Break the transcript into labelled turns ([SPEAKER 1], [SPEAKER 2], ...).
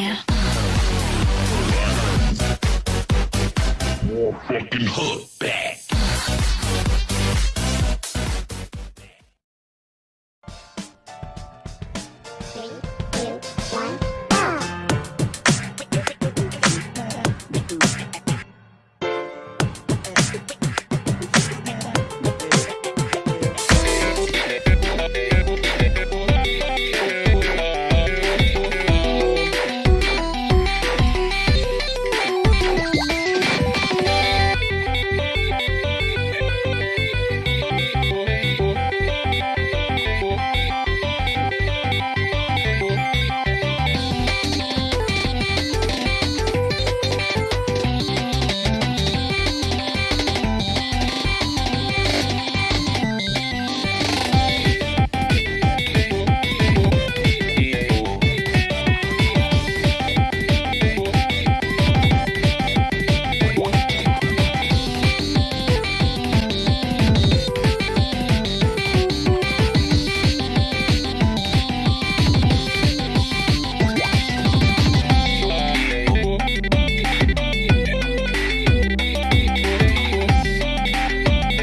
[SPEAKER 1] here.
[SPEAKER 2] More fucking hook, back. Three,
[SPEAKER 1] two, one, go.